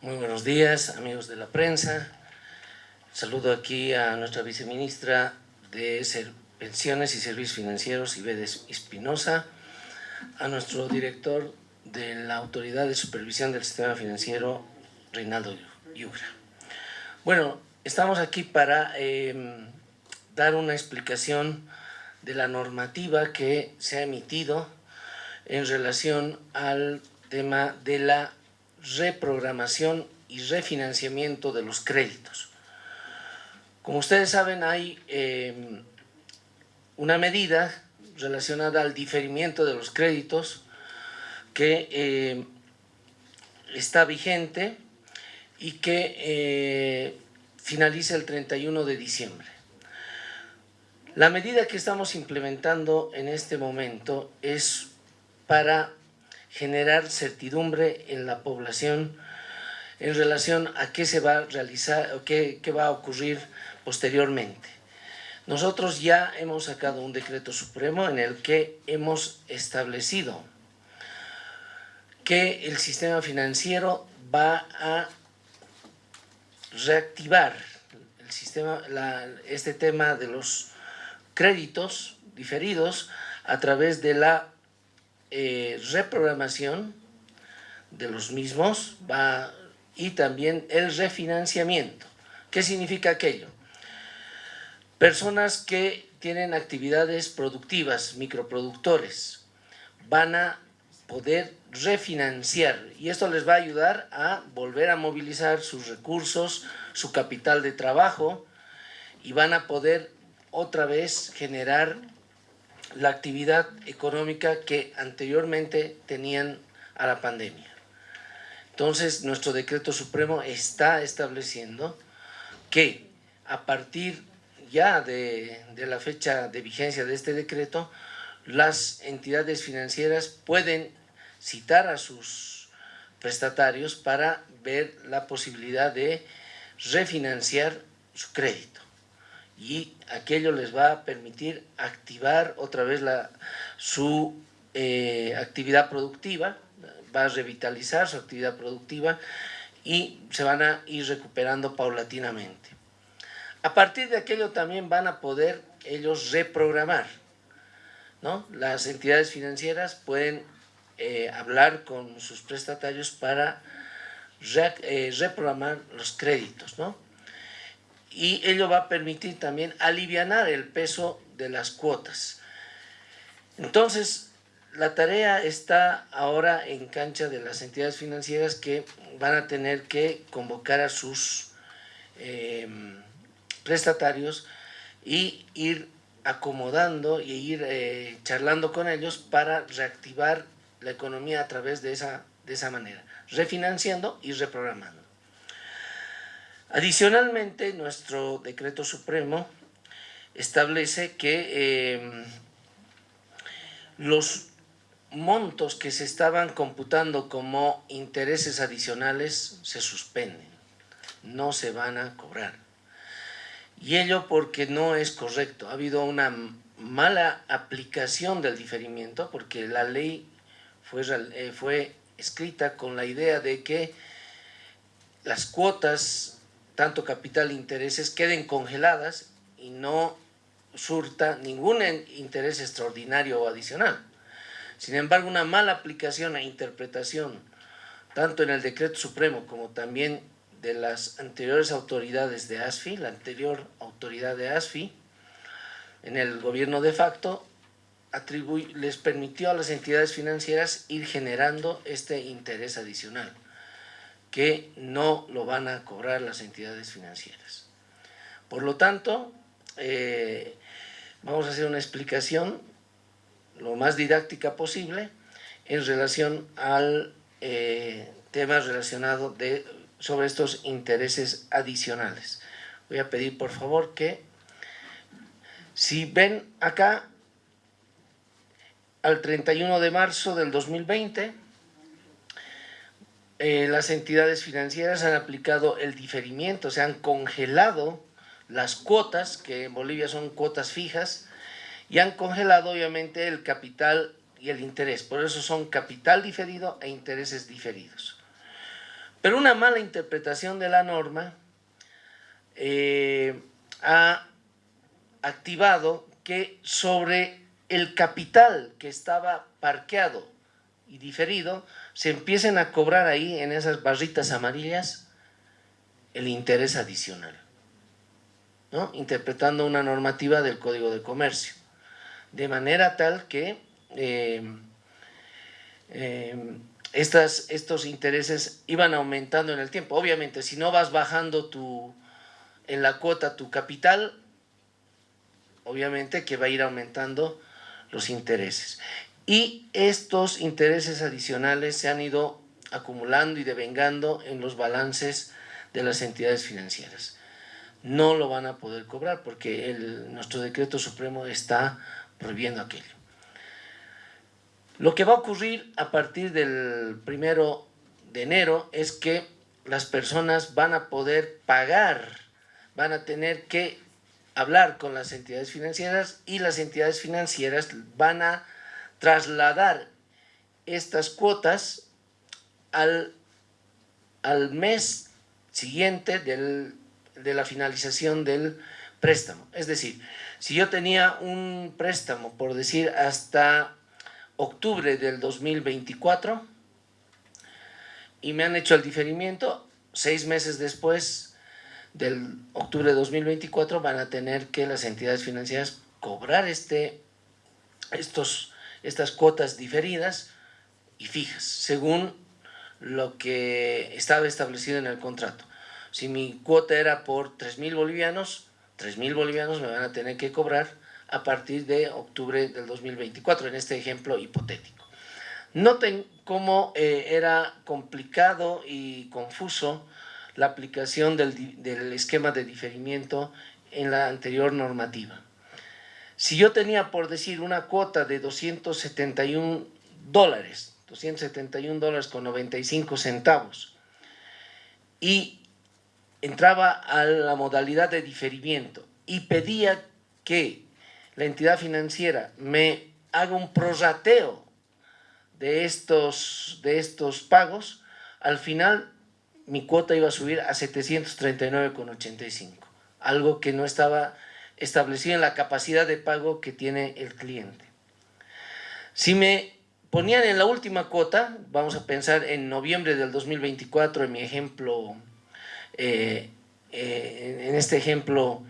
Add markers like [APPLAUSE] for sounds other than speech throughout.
Muy buenos días, amigos de la prensa. Saludo aquí a nuestra viceministra de Pensiones y Servicios Financieros, Ibedes Espinosa, a nuestro director de la Autoridad de Supervisión del Sistema Financiero, Reinaldo Yugra. Bueno, estamos aquí para em, dar una explicación de la normativa que se ha emitido en relación al tema de la reprogramación y refinanciamiento de los créditos. Como ustedes saben, hay em, una medida relacionada al diferimiento de los créditos que em, está vigente y que eh, finaliza el 31 de diciembre. La medida que estamos implementando en este momento es para generar certidumbre en la población en relación a qué se va a realizar o qué, qué va a ocurrir posteriormente. Nosotros ya hemos sacado un decreto supremo en el que hemos establecido que el sistema financiero va a reactivar el sistema, este tema de los créditos diferidos a través de la eh, reprogramación de los mismos va, y también el refinanciamiento. ¿Qué significa aquello? Personas que tienen actividades productivas, microproductores, van a poder refinanciar y esto les va a ayudar a volver a movilizar sus recursos, su capital de trabajo y van a poder otra vez generar la actividad económica que anteriormente tenían a la pandemia. Entonces, nuestro decreto supremo está estableciendo que a partir ya de, la fecha de vigencia de este decreto, las entidades financieras pueden citar a sus prestatarios para ver la posibilidad de refinanciar su crédito y aquello les va a permitir activar otra vez su eh, actividad productiva, va a revitalizar su actividad productiva y se van a ir recuperando paulatinamente. A partir de aquello también van a poder ellos reprogramar. ¿no? Las entidades financieras pueden eh, hablar con sus prestatarios para eh, reprogramar los créditos. ¿no? Y ello va a permitir también aliviar el peso de las cuotas. Entonces, la tarea está ahora en cancha de las entidades financieras que van a tener que convocar a sus em, prestatarios y ir acomodando y ir eh, charlando con ellos para reactivar la economía a través de esa, de esa manera, refinanciando y reprogramando. Adicionalmente, nuestro decreto supremo establece que em, los montos que se estaban computando como intereses adicionales se suspenden, no se van a cobrar. Y ello porque no es correcto, ha habido una mala aplicación del diferimiento porque la ley fue, eh, fue escrita con la idea de que las cuotas tanto capital e intereses queden congeladas y no surta ningún interés extraordinario o adicional. Sin embargo, una mala aplicación e interpretación, tanto en el decreto supremo como también de las anteriores autoridades de ASFI, la anterior autoridad de ASFI, en el gobierno de facto, les permitió a las entidades financieras ir generando este interés adicional que no lo van a cobrar las entidades financieras. Por lo tanto, eh, vamos a hacer una explicación lo más didáctica posible en relación al eh, tema relacionado de, sobre estos intereses adicionales. Voy a pedir por favor que si ven acá al 31 de marzo del 2020 eh, las entidades financieras han aplicado el diferimiento, se han congelado las cuotas, que en Bolivia son cuotas fijas, y han congelado obviamente el capital y el interés. Por eso son capital diferido e intereses diferidos. Pero una mala interpretación de la norma eh, ha activado que sobre el capital que estaba parqueado y diferido, se empiecen a cobrar ahí en esas barritas amarillas el interés adicional, ¿no? interpretando una normativa del Código de Comercio, de manera tal que eh, eh, estas, estos intereses iban aumentando en el tiempo. Obviamente, si no vas bajando tu, en la cuota tu capital, obviamente que va a ir aumentando los intereses. Y estos intereses adicionales se han ido acumulando y devengando en los balances de las entidades financieras. No lo van a poder cobrar porque nuestro decreto supremo está prohibiendo aquello. Lo que va a ocurrir a partir del primero de enero es que las personas van a poder pagar, van a tener que hablar con las entidades financieras y las entidades financieras van a trasladar estas cuotas al, al mes siguiente del, de la finalización del préstamo. Es decir, si yo tenía un préstamo, por decir, hasta octubre del 2024 y me han hecho el diferimiento, seis meses después del octubre de 2024 van a tener que las entidades financieras cobrar este, estos, estas cuotas diferidas y fijas, según lo que estaba establecido en el contrato. Si mi cuota era por 3 mil bolivianos, 3 mil bolivianos me van a tener que cobrar a partir de octubre del 2024, en este ejemplo hipotético. Noten cómo eh, era complicado y confuso la aplicación del, esquema de diferimiento en la anterior normativa. Si yo tenía, por decir, una cuota de 271 dólares, 271 dólares con 95 centavos, y entraba a la modalidad de diferimiento y pedía que la entidad financiera me haga un prorrateo de estos, de estos pagos, al final mi cuota iba a subir a 739,85, algo que no estaba establecido en la capacidad de pago que tiene el cliente. Si me ponían en la última cuota, vamos a pensar en noviembre del 2024, en mi ejemplo, eh, eh, en este ejemplo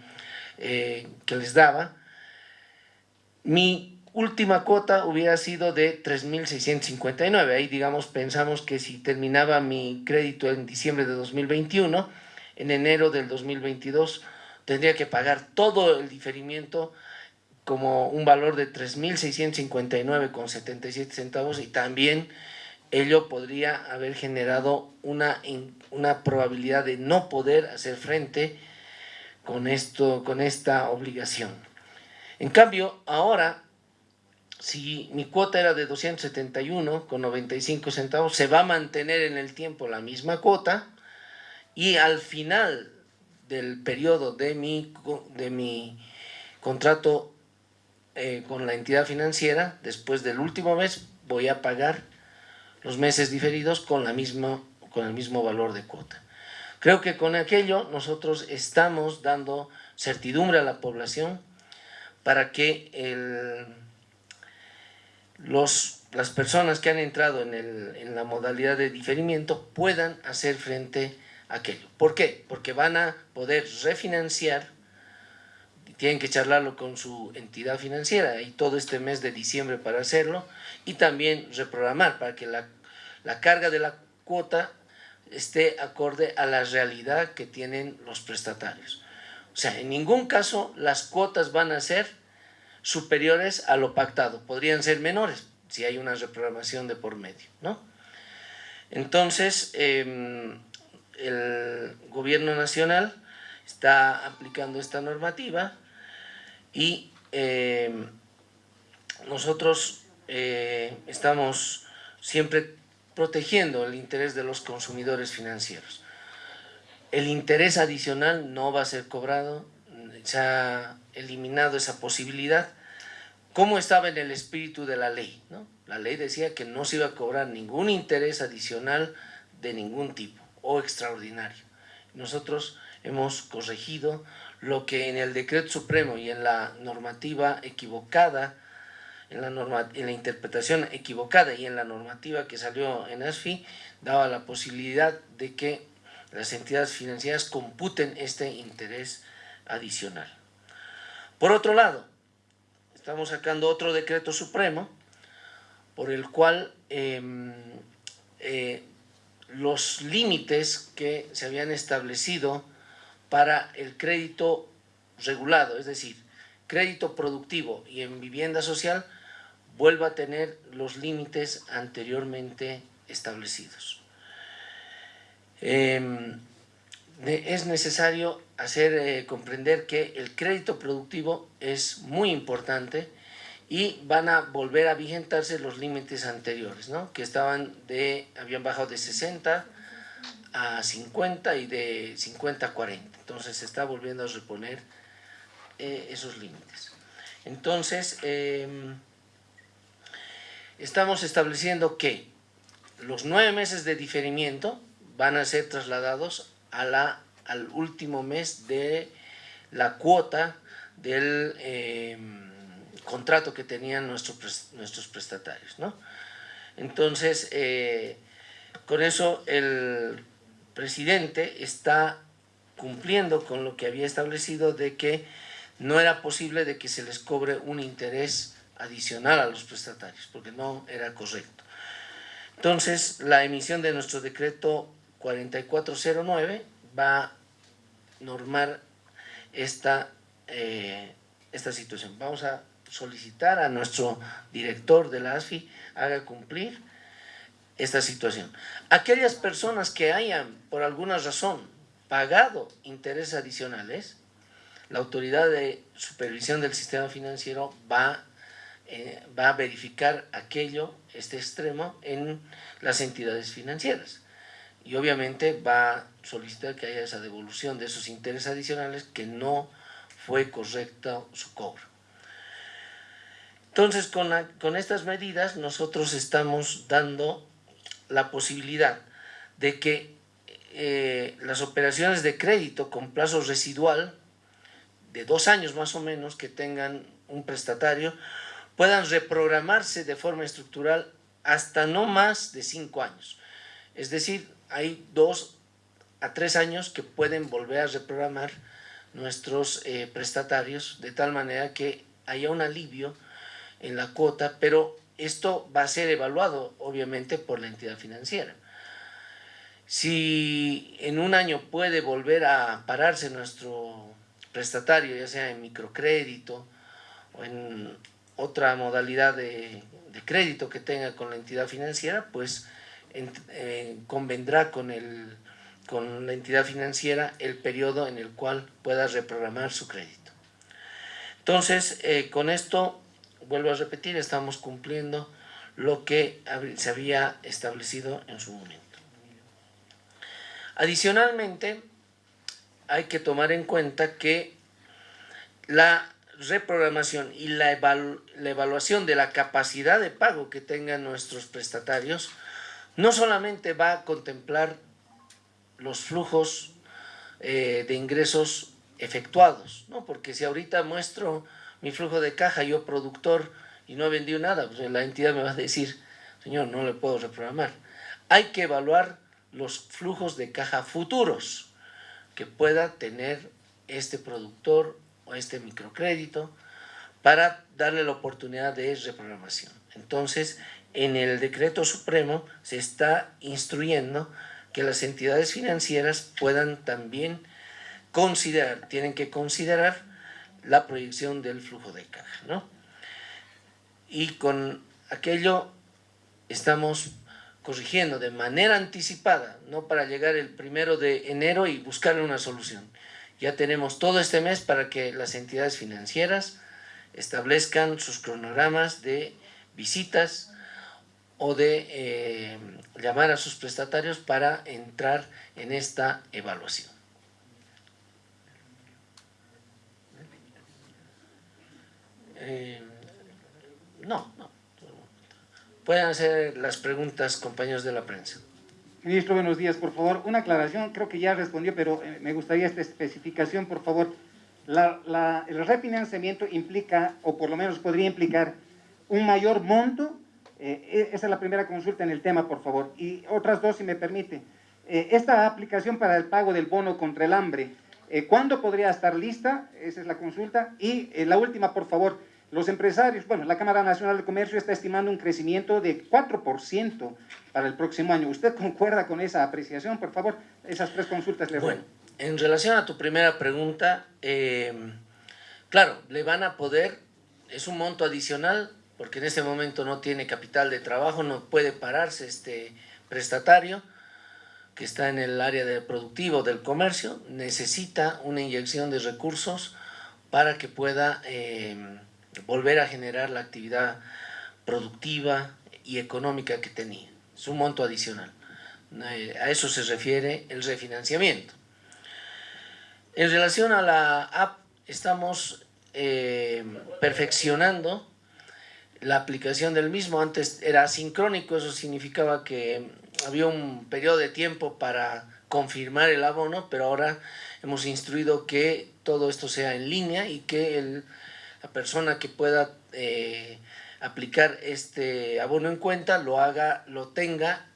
eh, que les daba, mi última cuota hubiera sido de 3.659. Ahí, digamos, pensamos que si terminaba mi crédito en diciembre de 2021, en enero del 2022 tendría que pagar todo el diferimiento como un valor de 3.659,77 centavos y también ello podría haber generado una, una probabilidad de no poder hacer frente con, esto, con esta obligación. En cambio, ahora si mi cuota era de 271 con 95 centavos, se va a mantener en el tiempo la misma cuota y al final del periodo de mi, de mi contrato eh, con la entidad financiera, después del último mes, voy a pagar los meses diferidos con, la misma, con el mismo valor de cuota. Creo que con aquello nosotros estamos dando certidumbre a la población para que el los, las personas que han entrado en, el, en la modalidad de diferimiento puedan hacer frente a aquello. ¿Por qué? Porque van a poder refinanciar, tienen que charlarlo con su entidad financiera y todo este mes de diciembre para hacerlo y también reprogramar para que la, la carga de la cuota esté acorde a la realidad que tienen los prestatarios. O sea, en ningún caso las cuotas van a ser superiores a lo pactado, podrían ser menores si hay una reprogramación de por medio, ¿no? Entonces, em, el gobierno nacional está aplicando esta normativa y em, nosotros eh, estamos siempre protegiendo el interés de los consumidores financieros. El interés adicional no va a ser cobrado, se ha eliminado esa posibilidad cómo estaba en el espíritu de la ley. ¿no? La ley decía que no se iba a cobrar ningún interés adicional de ningún tipo. O extraordinario. Nosotros hemos corregido lo que en el decreto supremo y en la normativa equivocada, en la, norma, en la interpretación equivocada y en la normativa que salió en ASFI, daba la posibilidad de que las entidades financieras computen este interés adicional. Por otro lado, estamos sacando otro decreto supremo por el cual eh, eh, los límites que se habían establecido para el crédito regulado, es decir, crédito productivo y en vivienda social, vuelva a tener los límites anteriormente establecidos. Em, es necesario hacer eh, comprender que el crédito productivo es muy importante y van a volver a vigentarse los límites anteriores, ¿no? que estaban de, habían bajado de 60 a 50 y de 50 a 40. Entonces se está volviendo a reponer eh, esos límites. Entonces, em, estamos estableciendo que los nueve meses de diferimiento van a ser trasladados a al último mes de la cuota del em, contrato que tenían nuestros, nuestros prestatarios. ¿no? Entonces, eh, con eso el presidente está cumpliendo con lo que había establecido de que no era posible de que se les cobre un interés adicional a los prestatarios, porque no era correcto. Entonces, la emisión de nuestro decreto 4409 va a normar esta, eh, esta situación. Vamos a solicitar a nuestro director de la ASFI haga cumplir esta situación. Aquellas personas que hayan, por alguna razón, pagado intereses adicionales, la autoridad de supervisión del sistema financiero va, eh, va a verificar aquello, este extremo, en las entidades financieras. Y obviamente va a solicitar que haya esa devolución de esos intereses adicionales que no fue correcto su cobro. Entonces, con, estas medidas nosotros estamos dando la posibilidad de que eh, las operaciones de crédito con plazo residual de dos años más o menos que tengan un prestatario puedan reprogramarse de forma estructural hasta no más de cinco años. Es decir, hay dos a tres años que pueden volver a reprogramar nuestros eh, prestatarios de tal manera que haya un alivio en la cuota, pero esto va a ser evaluado obviamente por la entidad financiera. Si en un año puede volver a pararse nuestro prestatario, ya sea en microcrédito o en otra modalidad de, crédito que tenga con la entidad financiera, pues eh, convendrá con, el, con la entidad financiera el periodo en el cual pueda reprogramar su crédito. Entonces, eh, con esto vuelvo a repetir, estamos cumpliendo lo que se había establecido en su momento. Adicionalmente, hay que tomar en cuenta que la reprogramación y la, evaluación de la capacidad de pago que tengan nuestros prestatarios no solamente va a contemplar los flujos eh, de ingresos efectuados, ¿no? porque si ahorita muestro mi flujo de caja, yo productor, y no he vendido nada, pues la entidad me va a decir, señor, no le puedo reprogramar. Hay que evaluar los flujos de caja futuros que pueda tener este productor o este microcrédito para darle la oportunidad de reprogramación. Entonces, en el decreto supremo se está instruyendo que las entidades financieras puedan también considerar, tienen que considerar la proyección del flujo de caja. ¿no? Y con aquello estamos corrigiendo de manera anticipada, no para llegar el primero de enero y buscar una solución. Ya tenemos todo este mes para que las entidades financieras establezcan sus cronogramas de visitas o de eh, llamar a sus prestatarios para entrar en esta evaluación. Eh, no, no. Pueden hacer las preguntas, compañeros de la prensa. Ministro, buenos días. Por favor, una aclaración, creo que ya respondió, pero eh, me gustaría esta especificación, por favor. El refinanciamiento implica, o por lo menos podría implicar, un mayor monto. Eh, esa es la primera consulta en el tema, por favor. Y otras dos, si me permite. Esta aplicación para el pago del bono contra el hambre, eh, ¿cuándo podría estar lista? Esa es la consulta. Y eh, la última, por favor. Los empresarios, bueno, la Cámara Nacional de Comercio está estimando un crecimiento de 4% para el próximo año. ¿Usted concuerda con esa apreciación? Por favor, esas tres consultas le Bueno, en relación a tu primera pregunta, eh, claro, le van a poder, es un monto adicional, porque en este momento no tiene capital de trabajo, no puede pararse este prestatario que está en el área de productivo del comercio, necesita una inyección de recursos para que pueda... Eh, volver a generar la actividad productiva y económica que tenía. Es un monto adicional. Eh, a eso se refiere el refinanciamiento. En relación a la app, estamos eh, perfeccionando la aplicación del mismo. Antes era asincrónico, eso significaba que había un periodo de tiempo para confirmar el abono, pero ahora hemos instruido que todo esto sea en línea y que la persona que pueda eh, aplicar este abono en cuenta lo haga, lo tenga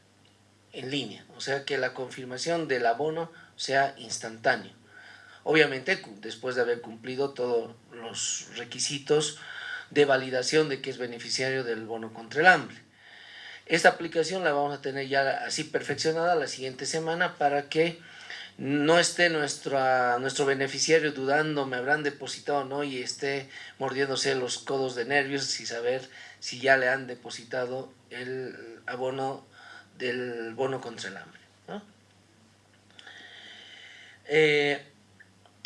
en línea, o sea que la confirmación del abono sea instantáneo. Obviamente después de haber cumplido todos los requisitos de validación de que es beneficiario del bono contra el hambre. Esta aplicación la vamos a tener ya así perfeccionada la siguiente semana para que no esté nuestro, nuestro beneficiario dudando, me habrán depositado o no, y esté mordiéndose los codos de nervios y saber si ya le han depositado el abono del bono contra el hambre. Eh,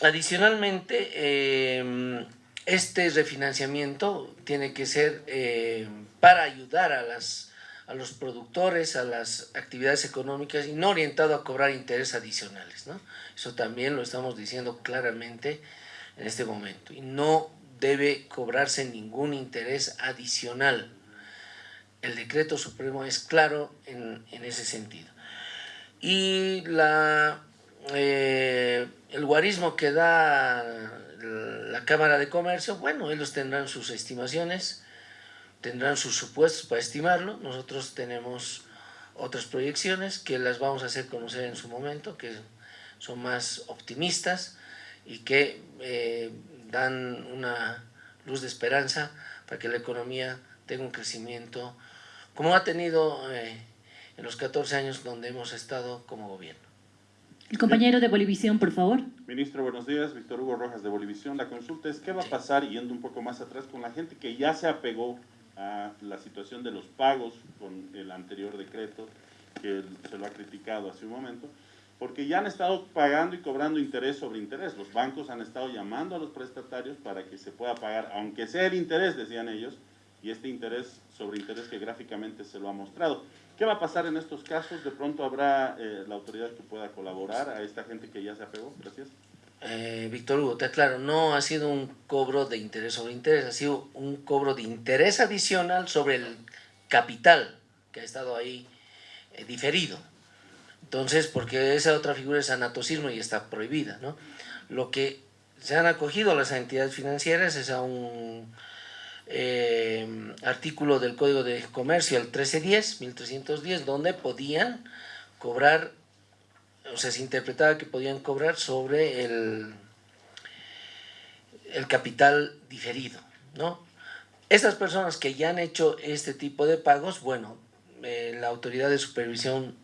adicionalmente, eh, este refinanciamiento tiene que ser eh, para ayudar a las a los productores, a las actividades económicas y no orientado a cobrar intereses adicionales. ¿no? Eso también lo estamos diciendo claramente en este momento. Y no debe cobrarse ningún interés adicional. El decreto supremo es claro en, en ese sentido. Y la, eh, el guarismo que da la Cámara de Comercio, bueno, ellos tendrán sus estimaciones, tendrán sus supuestos para estimarlo. Nosotros tenemos otras proyecciones que las vamos a hacer conocer en su momento, que son más optimistas y que eh, dan una luz de esperanza para que la economía tenga un crecimiento como ha tenido eh, en los 14 años donde hemos estado como gobierno. El compañero de Bolivisión, por favor. Ministro, buenos días. Víctor Hugo Rojas de Bolivisión. La consulta es, ¿qué va a pasar, yendo un poco más atrás, con la gente que ya se apegó a la situación de los pagos con el anterior decreto, que se lo ha criticado hace un momento, porque ya han estado pagando y cobrando interés sobre interés. Los bancos han estado llamando a los prestatarios para que se pueda pagar, aunque sea el interés, decían ellos, y este interés sobre interés que gráficamente se lo ha mostrado. ¿Qué va a pasar en estos casos? ¿De pronto habrá eh, la autoridad que pueda colaborar a esta gente que ya se apegó? Gracias. Eh, Víctor Hugo, te aclaro, no ha sido un cobro de interés sobre interés, ha sido un cobro de interés adicional sobre el capital que ha estado ahí eh, diferido. Entonces, porque esa otra figura es anatocismo y está prohibida, ¿no? Lo que se han acogido las entidades financieras es a un eh, artículo del Código de Comercio, el 1310, 1310, donde podían cobrar o sea, se interpretaba que podían cobrar sobre el, el capital diferido, ¿no? Estas personas que ya han hecho este tipo de pagos, bueno, eh, la Autoridad de Supervisión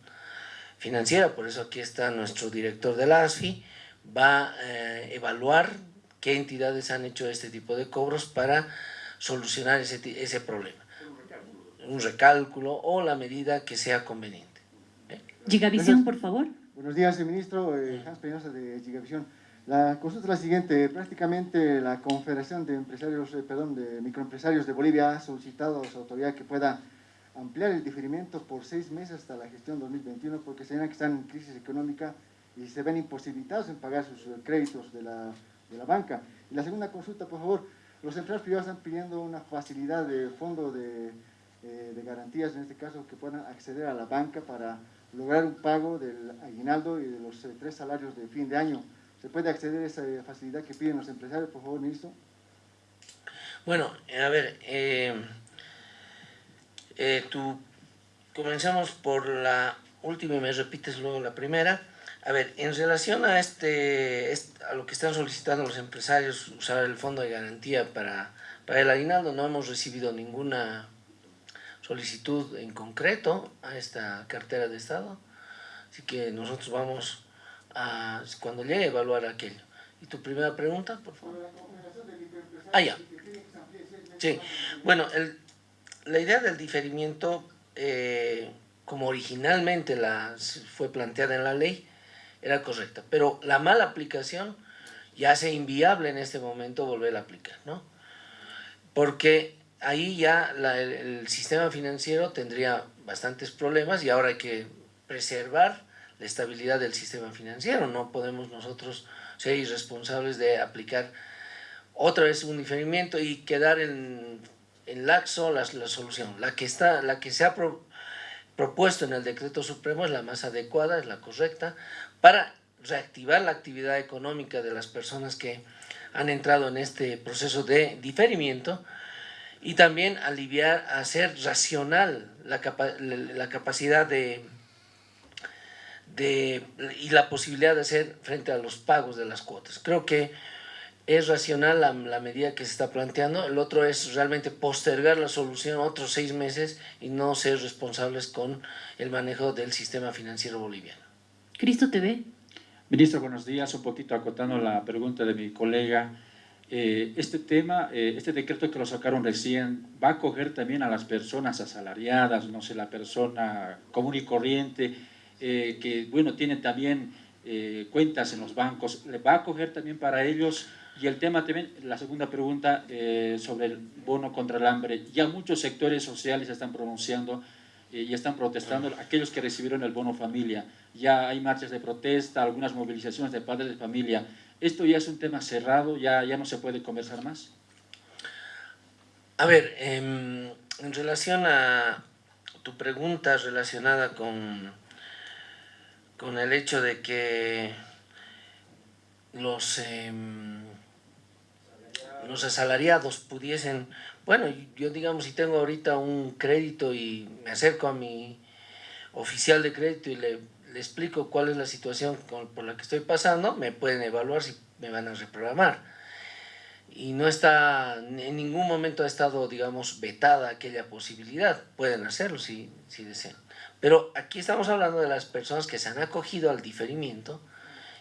Financiera, por eso aquí está nuestro director de la ASFI, va a eh, evaluar qué entidades han hecho este tipo de cobros para solucionar ese, ese problema. Un recálculo o la medida que sea conveniente. ¿eh? Gigavisión, por favor. Buenos días, ministro. Eh, Hans Peñosa de Gigavisión. La consulta es la siguiente. Prácticamente la Confederación de Empresarios, eh, perdón, de Microempresarios de Bolivia ha solicitado a su autoridad que pueda ampliar el diferimiento por seis meses hasta la gestión 2021 porque señalan que están en crisis económica y se ven imposibilitados en pagar sus eh, créditos de la, de la banca. Y la segunda consulta, por favor, los empleados privados están pidiendo una facilidad de fondo de, eh, de garantías, en este caso, que puedan acceder a la banca para lograr un pago del aguinaldo y de los eh, tres salarios de fin de año. ¿Se puede acceder a esa eh, facilidad que piden los empresarios, por favor, ministro? Bueno, a ver, eh, eh, tú, comenzamos por la última y me repites luego la primera. A ver, en relación a este, est- a lo que están solicitando los empresarios, usar el fondo de garantía para, para el aguinaldo, no hemos recibido ninguna solicitud en concreto a esta cartera de Estado. Así que nosotros vamos a, cuando llegue, a evaluar aquello. ¿Y tu primera pregunta, por favor? Ah, ya. Sí, bueno, el- la idea del diferimiento, eh, como originalmente la, fue planteada en la ley, era correcta, pero la mala aplicación ya hace inviable en este momento volver a aplicar, ¿no? Porque ahí ya el, sistema financiero tendría bastantes problemas y ahora hay que preservar la estabilidad del sistema financiero, no podemos nosotros ser irresponsables de aplicar otra vez un diferimiento y quedar en, en laxo la, solución. La que, está, la que se ha pro- propuesto en el decreto supremo es la más adecuada, es la correcta, para reactivar la actividad económica de las personas que han entrado en este proceso de diferimiento y también aliviar, hacer racional la, capa- la- la capacidad de, de y la posibilidad de hacer frente a los pagos de las cuotas. Creo que es racional la, la medida que se está planteando, el otro es realmente postergar la solución otros seis meses y no ser responsables con el manejo del sistema financiero boliviano. Cristo TV. Ministro, buenos días. Un poquito acotando la pregunta de mi colega. Eh, este tema, eh, este decreto que lo sacaron recién, ¿va a coger también a las personas asalariadas, no sé, la persona común y corriente, eh, que, bueno, tiene también cuentas en los bancos? ¿Le va a coger también para ellos? Y el tema también, la segunda pregunta sobre el bono contra el hambre. Ya muchos sectores sociales están pronunciando y están protestando, aquellos que recibieron el bono familia. Ya hay marchas de protesta, algunas movilizaciones de padres de familia. ¿Esto ya es un tema cerrado? ¿Ya, ya no se puede conversar más? A ver, em, en relación a tu pregunta relacionada con, con el hecho de que los, em, los asalariados pudiesen, bueno, yo digamos, si tengo ahorita un crédito y me acerco a mi oficial de crédito y le, le explico cuál es la situación por la que estoy pasando, me pueden evaluar si me van a reprogramar y no está, en ningún momento ha estado, digamos, vetada aquella posibilidad. Pueden hacerlo si, si desean. Pero aquí estamos hablando de las personas que se han acogido al diferimiento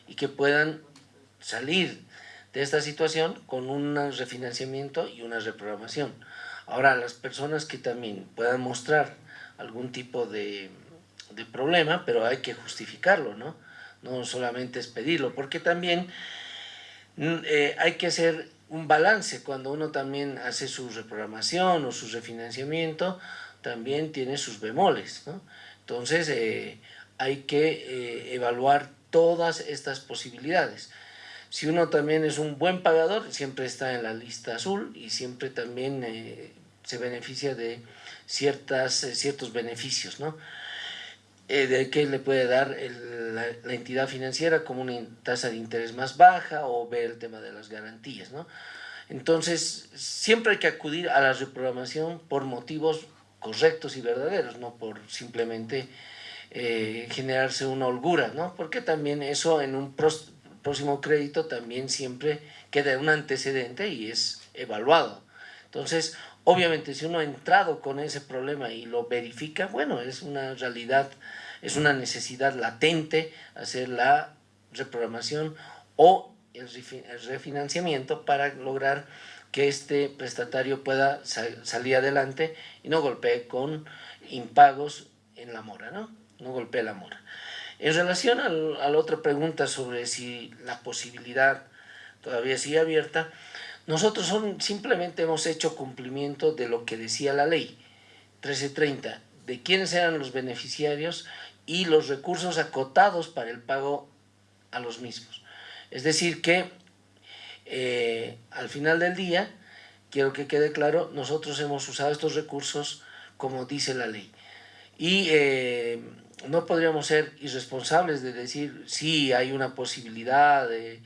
y que puedan salir de esta situación con un refinanciamiento y una reprogramación. Ahora, las personas que también puedan mostrar algún tipo de, de problema, pero hay que justificarlo, ¿no? No solamente es pedirlo, porque también Mm, eh, hay que hacer un balance cuando uno también hace su reprogramación o su refinanciamiento, también tiene sus bemoles, ¿no? Entonces eh, hay que eh, evaluar todas estas posibilidades. Si uno también es un buen pagador, siempre está en la lista azul y siempre también se beneficia de ciertas, ciertos beneficios, ¿no? Eh, de qué le puede dar el- la, la entidad financiera como una tasa de interés más baja o ver el tema de las garantías, ¿no? Entonces, siempre hay que acudir a la reprogramación por motivos correctos y verdaderos, no por simplemente eh, generarse una holgura, ¿no? Porque también eso en un próximo crédito también siempre queda un antecedente y es evaluado. Entonces, obviamente, si uno ha entrado con ese problema y lo verifica, bueno, es una realidad, es una necesidad latente hacer la reprogramación o el refi- el refinanciamiento para lograr que este prestatario pueda sa- salir adelante y no golpee con impagos en la mora, ¿no? No golpee la mora. En relación a la otra pregunta sobre si la posibilidad todavía sigue abierta, nosotros simplemente hemos hecho cumplimiento de lo que decía la ley 1330, de quiénes eran los beneficiarios y los recursos acotados para el pago a los mismos. Es decir, que eh, al final del día, quiero que quede claro, nosotros hemos usado estos recursos como dice la ley. Y eh, no podríamos ser irresponsables de decir sí hay una posibilidad de,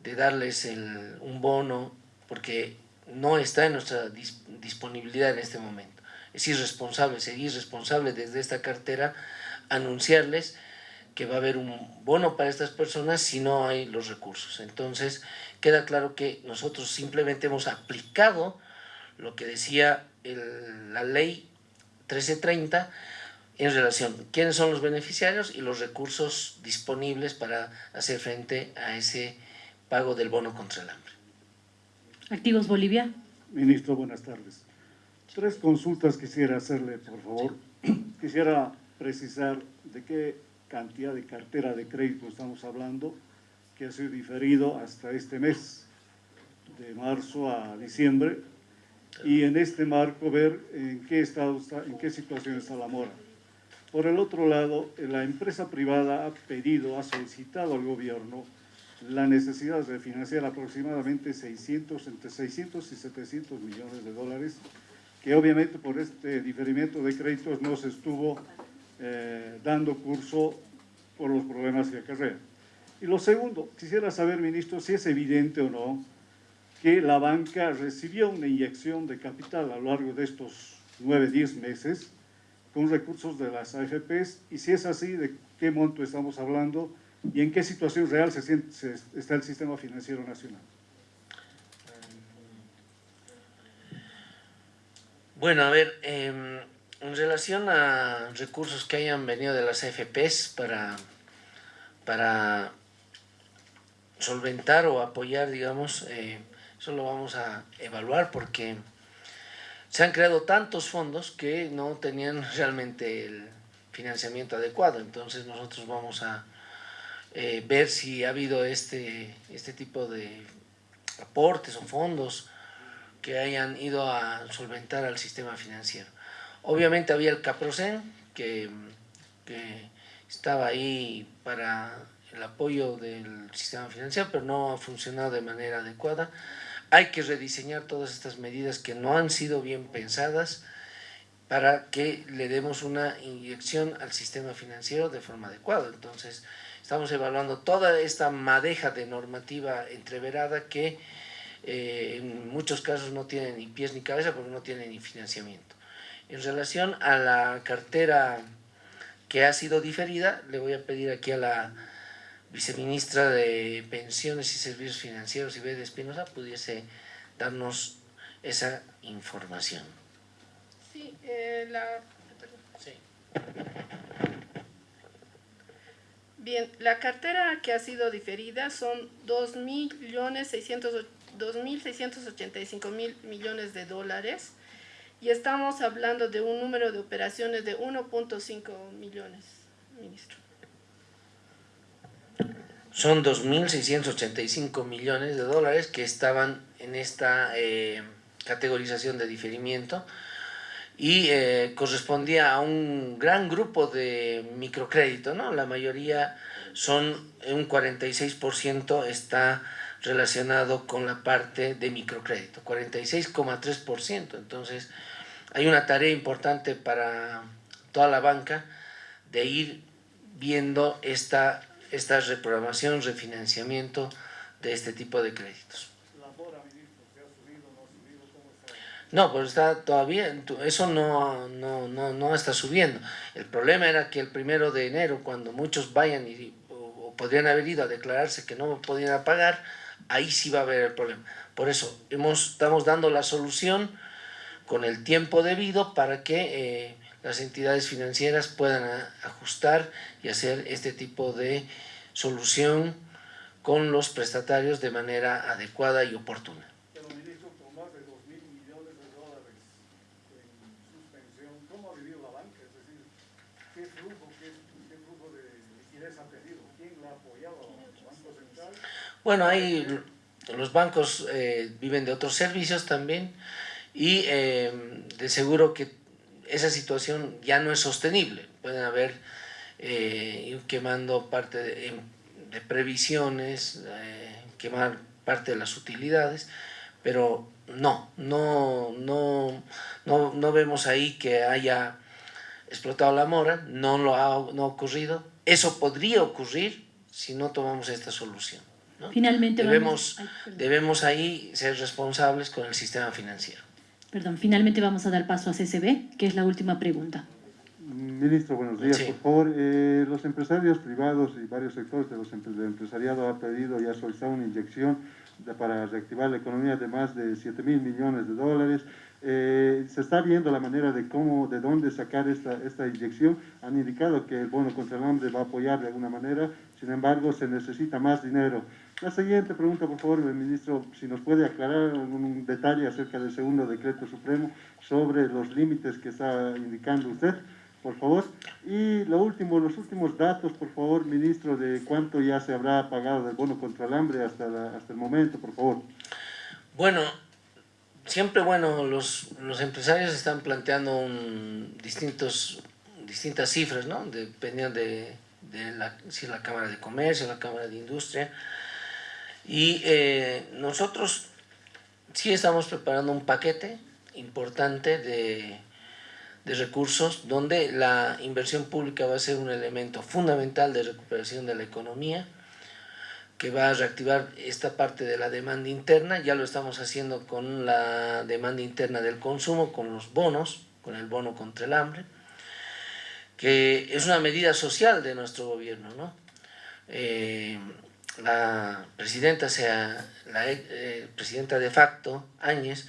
de darles el, un bono porque no está en nuestra dis- disponibilidad en este momento. Es irresponsable, sería irresponsable desde esta cartera anunciarles que va a haber un bono para estas personas si no hay los recursos. Entonces, queda claro que nosotros simplemente hemos aplicado lo que decía la ley 1330 en relación a quiénes son los beneficiarios y los recursos disponibles para hacer frente a ese pago del bono contra el hambre. Activos Bolivia. Ministro, buenas tardes. Tres consultas quisiera hacerle, por favor. [CLEARS THROAT] Quisiera precisar de qué cantidad de cartera de crédito estamos hablando, que ha sido diferido hasta este mes, de marzo a diciembre, y en este marco ver en qué estado está, en qué situación está la mora. Por el otro lado, la empresa privada ha pedido, ha solicitado al gobierno la necesidad de financiar aproximadamente 600, entre 600 y 700 millones de dólares, que obviamente por este diferimiento de créditos no se estuvo eh, dando curso por los problemas que acarrea. Y lo segundo, quisiera saber, ministro, si es evidente o no que la banca recibió una inyección de capital a lo largo de estos 9, 10 meses con recursos de las AFPs y si es así, de qué monto estamos hablando y en qué situación real se, está el sistema financiero nacional. Bueno, a ver, em, en relación a recursos que hayan venido de las AFPs para, para solventar o apoyar, digamos, eh, eso lo vamos a evaluar porque se han creado tantos fondos que no tenían [LAUGHS] realmente el financiamiento adecuado. Entonces nosotros vamos a eh, ver si ha habido este, este tipo de aportes o fondos que hayan ido a solventar al sistema financiero. Obviamente había el Caprocen, que, que estaba ahí para el apoyo del sistema financiero, pero no ha funcionado de manera adecuada. Hay que rediseñar todas estas medidas que no han sido bien pensadas para que le demos una inyección al sistema financiero de forma adecuada. Entonces, estamos evaluando toda esta madeja de normativa entreverada que eh, en muchos casos no tiene ni pies ni cabeza porque no tiene ni financiamiento. En relación a la cartera que ha sido diferida, le voy a pedir aquí a la viceministra de Pensiones y Servicios Financieros, Ibe de Espinosa, pudiese darnos esa información. Sí, eh, la, Sí. Bien, la cartera que ha sido diferida son 2.600 2.685.000 millones de dólares y estamos hablando de un número de operaciones de 1.5 millones, ministro. Son 2.685 millones de dólares que estaban en esta eh, categorización de diferimiento y eh, correspondía a un gran grupo de microcrédito, ¿no? La mayoría son, un 46% está relacionado con la parte de microcrédito, 46,3%. Entonces, hay una tarea importante para toda la banca de ir viendo esta, esta reprogramación, refinanciamiento de este tipo de créditos. No, pues está todavía, eso no, no, no, no está subiendo. El problema era que el primero de enero, cuando muchos vayan y, o, podrían haber ido a declararse que no podían pagar, ahí sí va a haber el problema. Por eso estamos dando la solución con el tiempo debido para que eh, las entidades financieras puedan ajustar y hacer este tipo de solución con los prestatarios de manera adecuada y oportuna. Pero, ministro, con más de 2 mil millones de dólares en suspensión, ¿cómo ha vivido la banca? Es decir, ¿qué flujo, qué, qué flujo de liquidez ha tenido? ¿Quién la ha apoyado? ¿El Banco Central? Bueno, ahí los bancos eh, viven de otros servicios también y eh, de seguro que esa situación ya no es sostenible. Pueden haber eh, quemando parte de, previsiones, eh, quemar parte de las utilidades, pero no, no, no, no, no vemos ahí que haya explotado la mora, no lo ha, no ha ocurrido. Eso podría ocurrir si no tomamos esta solución. ¿no? Finalmente Debemos, vamos... ay, debemos ahí ser responsables con el sistema financiero. Perdón, finalmente vamos a dar paso a CCB, que es la última pregunta. Ministro, buenos días. Sí. Por favor, eh, los empresarios privados y varios sectores de los del empresariado han pedido y ha solicitado una inyección de- para reactivar la economía de más de 7 mil millones de dólares. Eh, se está viendo la manera de cómo, de dónde sacar esta, esta inyección. Han indicado que el bono contra el hambre va a apoyar de alguna manera, sin embargo, se necesita más dinero. La siguiente pregunta, por favor, ministro, si nos puede aclarar algún detalle acerca del segundo decreto supremo sobre los límites que está indicando usted por favor. Y lo último, los últimos datos, por favor, ministro, de cuánto ya se habrá pagado del bono contra el hambre hasta, la- hasta el momento, por favor. Bueno, siempre bueno, los, los empresarios están planteando un- distintos, distintas cifras, ¿no? Dependiendo de, de la, si la Cámara de Comercio, la Cámara de Industria. Y eh, nosotros sí estamos preparando un paquete importante de, de recursos donde la inversión pública va a ser un elemento fundamental de recuperación de la economía que va a reactivar esta parte de la demanda interna, ya lo estamos haciendo con la demanda interna del consumo, con los bonos, con el bono contra el hambre, que es una medida social de nuestro gobierno, ¿no? Eh, la presidenta, sea, la eh, presidenta de facto, Áñez,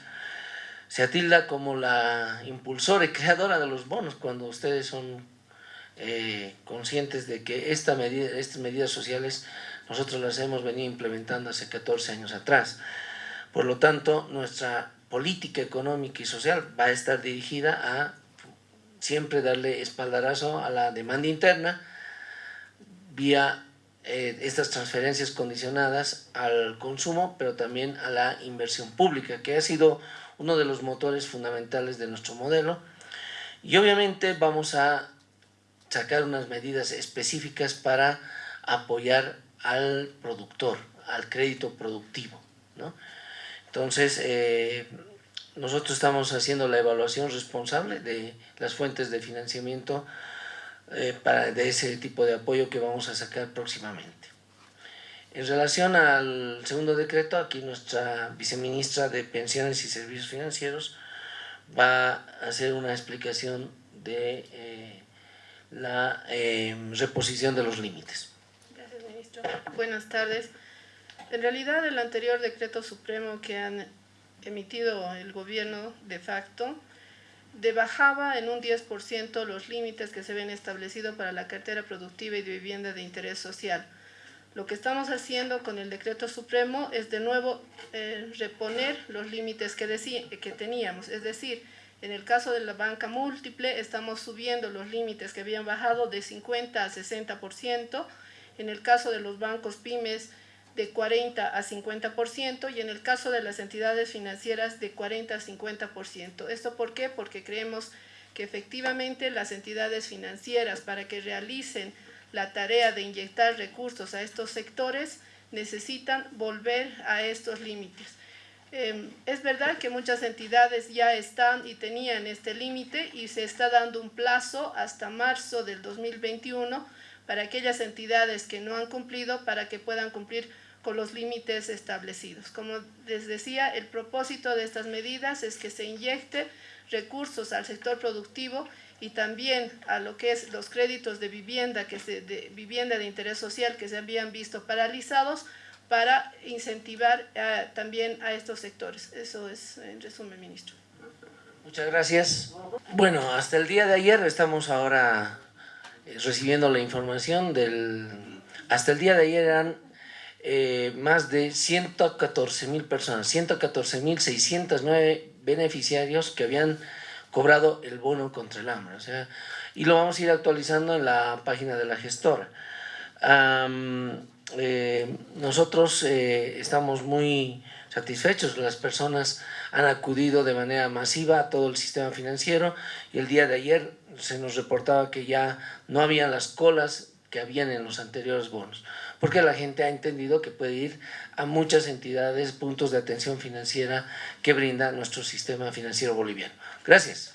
se atilda como la impulsora y creadora de los bonos, cuando ustedes son eh, conscientes de que esta medida, estas medidas sociales nosotros las hemos venido implementando hace 14 años atrás. Por lo tanto, nuestra política económica y social va a estar dirigida a siempre darle espaldarazo a la demanda interna vía eh, estas transferencias condicionadas al consumo, pero también a la inversión pública, que ha sido uno de los motores fundamentales de nuestro modelo. Y obviamente vamos a sacar unas medidas específicas para apoyar al productor, al crédito productivo. ¿no? Entonces, eh, nosotros estamos haciendo la evaluación responsable de las fuentes de financiamiento eh, para, de ese tipo de apoyo que vamos a sacar próximamente. En relación al segundo decreto, aquí nuestra viceministra de Pensiones y Servicios Financieros va a hacer una explicación de eh, la eh, reposición de los límites. Gracias, ministro. Buenas tardes. En realidad, el anterior decreto supremo que han emitido el gobierno de facto debajaba en un 10% los límites que se ven establecidos para la cartera productiva y de vivienda de interés social. Lo que estamos haciendo con el decreto supremo es de nuevo eh, reponer los límites que, que teníamos, es decir, en el caso de la banca múltiple estamos subiendo los límites que habían bajado de 50 a 60%, en el caso de los bancos pymes de 40 a 50% y en el caso de las entidades financieras de 40 a 50%. ¿Esto por qué? Porque creemos que efectivamente las entidades financieras para que realicen la tarea de inyectar recursos a estos sectores necesitan volver a estos límites. Eh, es verdad que muchas entidades ya están y tenían este límite y se está dando un plazo hasta marzo del 2021 para aquellas entidades que no han cumplido para que puedan cumplir con los límites establecidos. Como les decía, el propósito de estas medidas es que se inyecte recursos al sector productivo y también a lo que es los créditos de vivienda, que se, de vivienda de interés social que se habían visto paralizados para incentivar eh, también a estos sectores. Eso es en resumen, ministro. Muchas gracias. Bueno, hasta el día de ayer estamos ahora eh, recibiendo la información del... Hasta el día de ayer eran eh, más de 114 mil personas, 114 mil 609 beneficiarios que habían cobrado el bono contra el hambre. O sea, y lo vamos a ir actualizando en la página de la gestora. Eh, nosotros eh, estamos muy satisfechos, las personas han acudido de manera masiva a todo el sistema financiero y el día de ayer se nos reportaba que ya no habían las colas que habían en los anteriores bonos, porque la gente ha entendido que puede ir a muchas entidades, puntos de atención financiera que brinda nuestro sistema financiero boliviano. Gracias.